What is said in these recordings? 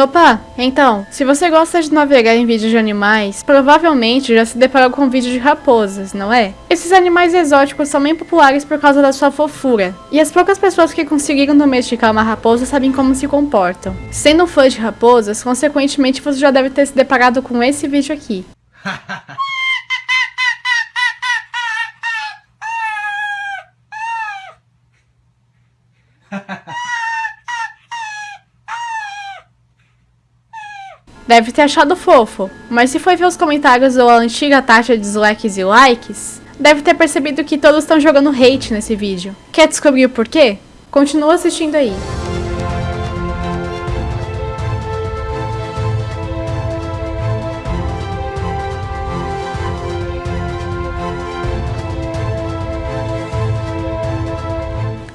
Opa, então, se você gosta de navegar em vídeos de animais, provavelmente já se deparou com um vídeo de raposas, não é? Esses animais exóticos são bem populares por causa da sua fofura, e as poucas pessoas que conseguiram domesticar uma raposa sabem como se comportam. Sendo um fã de raposas, consequentemente você já deve ter se deparado com esse vídeo aqui. Deve ter achado fofo, mas se foi ver os comentários ou a antiga taxa de dislikes e likes, deve ter percebido que todos estão jogando hate nesse vídeo. Quer descobrir o porquê? Continua assistindo aí.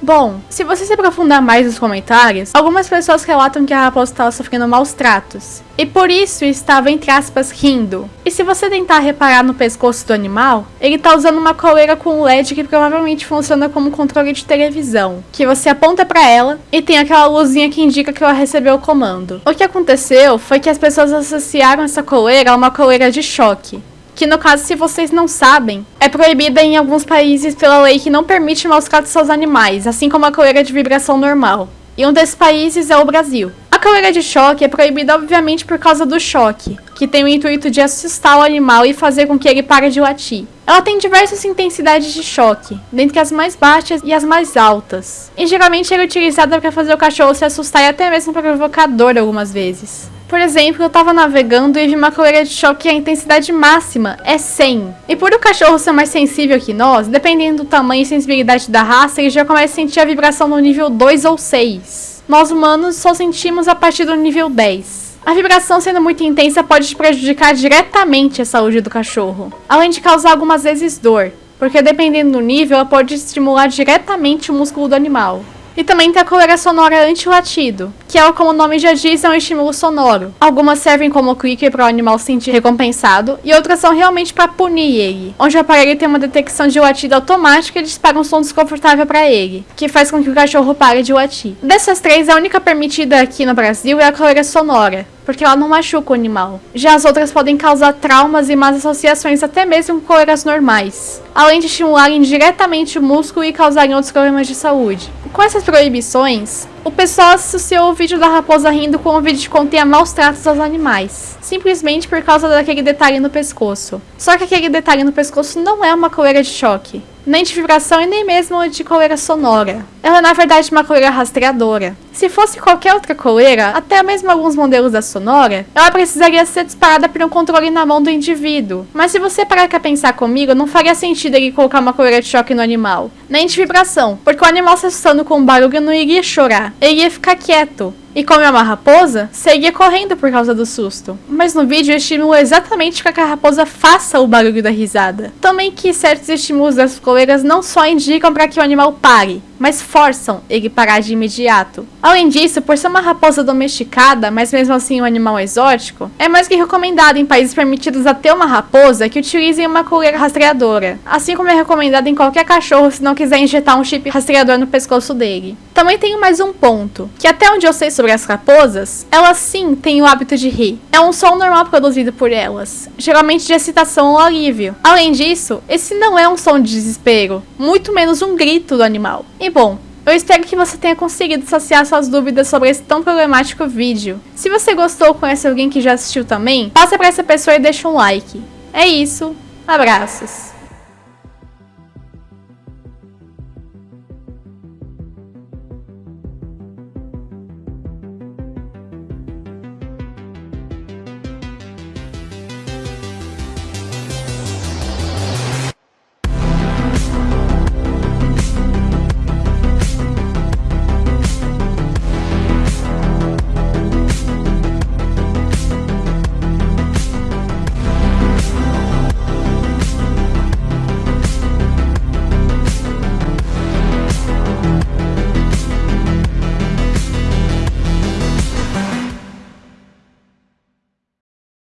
Bom, se você se aprofundar mais nos comentários, algumas pessoas relatam que a raposa estava sofrendo maus tratos, e por isso estava, entre aspas, rindo. E se você tentar reparar no pescoço do animal, ele está usando uma coleira com LED que provavelmente funciona como controle de televisão, que você aponta para ela e tem aquela luzinha que indica que ela recebeu o comando. O que aconteceu foi que as pessoas associaram essa coleira a uma coleira de choque, que no caso, se vocês não sabem, é proibida em alguns países pela lei que não permite maus tratos aos animais, assim como a coleira de vibração normal. E um desses países é o Brasil. A coleira de choque é proibida obviamente por causa do choque, que tem o intuito de assustar o animal e fazer com que ele pare de latir. Ela tem diversas intensidades de choque, dentre as mais baixas e as mais altas. E geralmente é utilizada para fazer o cachorro se assustar e até mesmo para provocar dor algumas vezes. Por exemplo, eu tava navegando e vi uma coleira de choque e a intensidade máxima é 100. E por o cachorro ser mais sensível que nós, dependendo do tamanho e sensibilidade da raça, ele já começa a sentir a vibração no nível 2 ou 6. Nós humanos só sentimos a partir do nível 10. A vibração sendo muito intensa pode prejudicar diretamente a saúde do cachorro, além de causar algumas vezes dor, porque dependendo do nível, ela pode estimular diretamente o músculo do animal. E também tem a coleira sonora anti-latido, que é, como o nome já diz, é um estímulo sonoro. Algumas servem como clicker para o animal se sentir recompensado, e outras são realmente para punir ele, onde o aparelho tem uma detecção de latido automática e dispara um som desconfortável para ele, que faz com que o cachorro pare de latir. Dessas três, a única permitida aqui no Brasil é a coleira sonora, porque ela não machuca o animal. Já as outras podem causar traumas e más associações até mesmo com coleiras normais, além de estimularem diretamente o músculo e causarem outros problemas de saúde. Com essas proibições, o pessoal associou o vídeo da raposa rindo com o vídeo que contém maus tratos aos animais, simplesmente por causa daquele detalhe no pescoço. Só que aquele detalhe no pescoço não é uma coleira de choque, nem de vibração e nem mesmo de coleira sonora. Ela é na verdade uma coleira rastreadora. Se fosse qualquer outra coleira, até mesmo alguns modelos da Sonora, ela precisaria ser disparada por um controle na mão do indivíduo. Mas se você parar pra pensar comigo, não faria sentido ele colocar uma coleira de choque no animal. Nem de vibração, porque o animal se assustando com o barulho não iria chorar, ele ia ficar quieto. E como é uma raposa, seguia correndo por causa do susto. Mas no vídeo eu estimulo exatamente que a raposa faça o barulho da risada. Também que certos estímulos das coleiras não só indicam para que o animal pare, mas forçam ele parar de imediato. Além disso, por ser uma raposa domesticada, mas mesmo assim um animal exótico, é mais que recomendado em países permitidos a ter uma raposa que utilizem uma coleira rastreadora, assim como é recomendado em qualquer cachorro se não quiser injetar um chip rastreador no pescoço dele. Também tenho mais um ponto, que até onde eu sei sobre as raposas, elas sim têm o hábito de rir. É um som normal produzido por elas, geralmente de excitação ou alívio. Além disso, esse não é um som de desespero, muito menos um grito do animal. E bom, eu espero que você tenha conseguido saciar suas dúvidas sobre esse tão problemático vídeo. Se você gostou ou conhece alguém que já assistiu também, passa para essa pessoa e deixa um like. É isso, abraços!